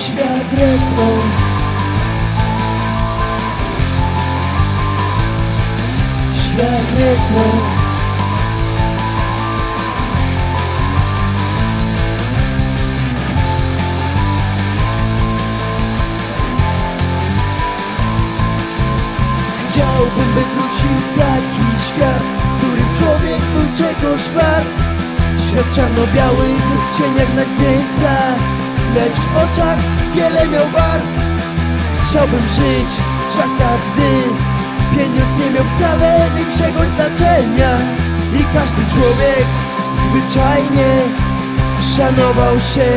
Świat retro. Świat retro. Chciałbym, by wrócił taki świat W którym człowiek był czegoś wart Świat czarno-biały, w cieniach na zdjęciach Lecz w oczach wiele miał barw Chciałbym żyć w czasach, gdy Pieniądz nie miał wcale większego znaczenia I każdy człowiek zwyczajnie Szanował się.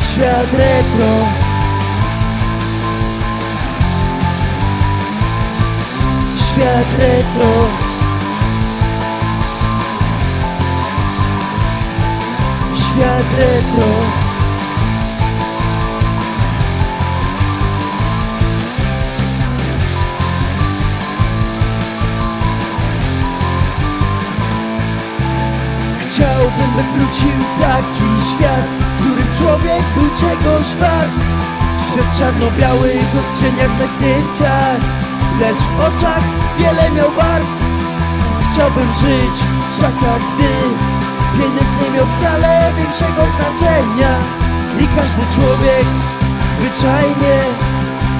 Świat retro. Świat retro Świat retro. Chciałbym, by wrócił taki świat W którym człowiek był czegoś wart. Świat czarno-biały, w odcieniach na zdjęciach Lecz w oczach wiele miał barw. Chciałbym żyć w czasach, gdy Pieniądz nie miał wcale większego znaczenia. I każdy człowiek zwyczajnie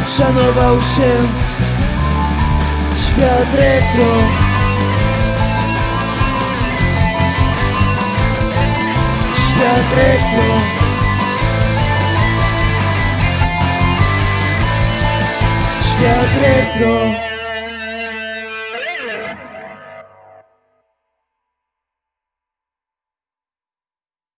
szanował się. Świat retro. Świat retro. Świat retro